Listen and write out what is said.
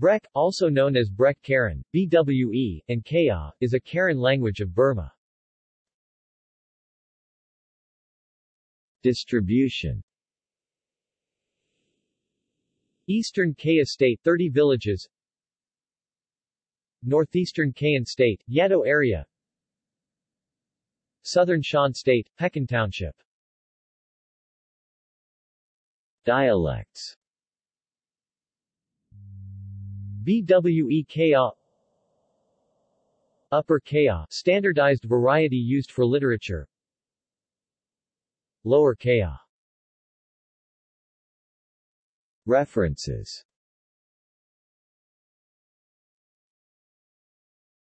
Brek, also known as Brek Karen, BWE, and Kaya, is a Karen language of Burma. Distribution. Eastern Kayah State 30 villages. Northeastern Kayin State, Yado area. Southern Shan State, Pekon Township. Dialects BWE Kaya Upper Kaya, standardized variety used for literature. Lower Kaya References